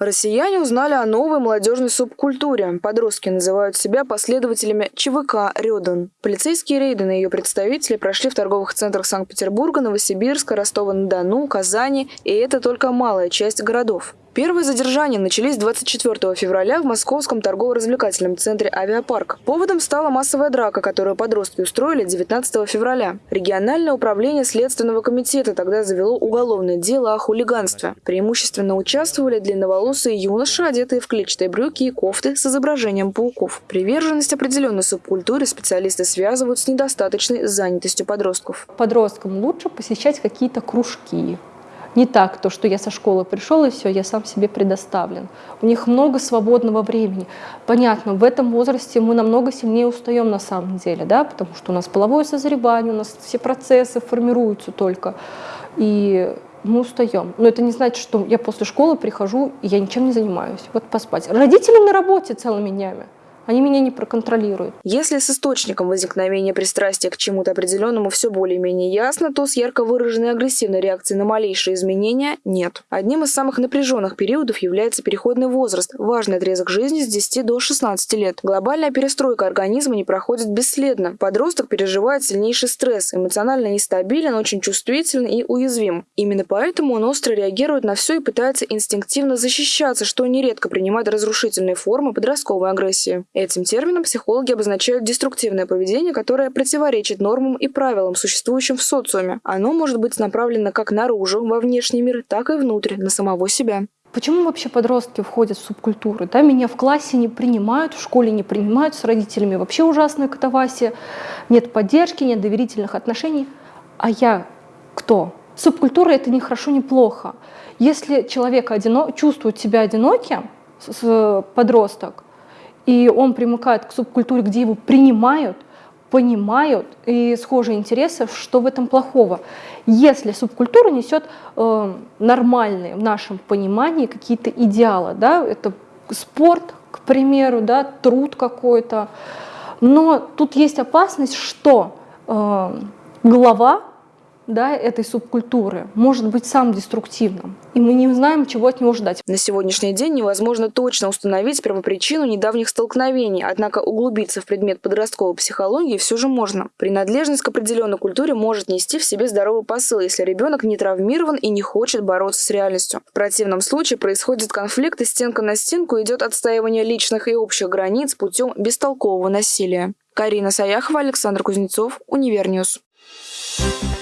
Россияне узнали о новой молодежной субкультуре. Подростки называют себя последователями ЧВК «Рёдан». Полицейские рейды на ее представителей прошли в торговых центрах Санкт-Петербурга, Новосибирска, Ростова-на-Дону, Казани, и это только малая часть городов. Первые задержания начались 24 февраля в московском торгово-развлекательном центре «Авиапарк». Поводом стала массовая драка, которую подростки устроили 19 февраля. Региональное управление Следственного комитета тогда завело уголовное дело о хулиганстве. Преимущественно участвовали длинноволосые юноши, одетые в клетчатые брюки и кофты с изображением пауков. Приверженность определенной субкультуре специалисты связывают с недостаточной занятостью подростков. Подросткам лучше посещать какие-то кружки, не так, то, что я со школы пришел и все, я сам себе предоставлен. У них много свободного времени. Понятно, в этом возрасте мы намного сильнее устаем на самом деле, да, потому что у нас половое созревание, у нас все процессы формируются только. И мы устаем. Но это не значит, что я после школы прихожу и я ничем не занимаюсь. Вот поспать. Родители на работе целыми днями. Они меня не проконтролируют. Если с источником возникновения пристрастия к чему-то определенному все более-менее ясно, то с ярко выраженной агрессивной реакцией на малейшие изменения нет. Одним из самых напряженных периодов является переходный возраст, важный отрезок жизни с 10 до 16 лет. Глобальная перестройка организма не проходит бесследно. Подросток переживает сильнейший стресс, эмоционально нестабилен, очень чувствителен и уязвим. Именно поэтому он остро реагирует на все и пытается инстинктивно защищаться, что нередко принимает разрушительные формы подростковой агрессии. Этим термином психологи обозначают деструктивное поведение, которое противоречит нормам и правилам, существующим в социуме. Оно может быть направлено как наружу, во внешний мир, так и внутрь, на самого себя. Почему вообще подростки входят в субкультуры? Да, меня в классе не принимают, в школе не принимают, с родителями вообще ужасная катавасия, нет поддержки, нет доверительных отношений. А я кто? Субкультура — это не хорошо, не плохо. Если человек одино... чувствует себя одиноким, подросток, и он примыкает к субкультуре, где его принимают, понимают и схожие интересы, что в этом плохого. Если субкультура несет э, нормальные в нашем понимании какие-то идеалы, да, это спорт, к примеру, да, труд какой-то, но тут есть опасность, что э, глава да, этой субкультуры может быть сам деструктивным, и мы не знаем, чего от него ждать. На сегодняшний день невозможно точно установить первопричину недавних столкновений, однако углубиться в предмет подростковой психологии все же можно. Принадлежность к определенной культуре может нести в себе здоровый посыл, если ребенок не травмирован и не хочет бороться с реальностью. В противном случае происходит конфликт, и стенка на стенку идет отстаивание личных и общих границ путем бестолкового насилия. Карина Саяхова, Александр Кузнецов, Универньюз. Thank you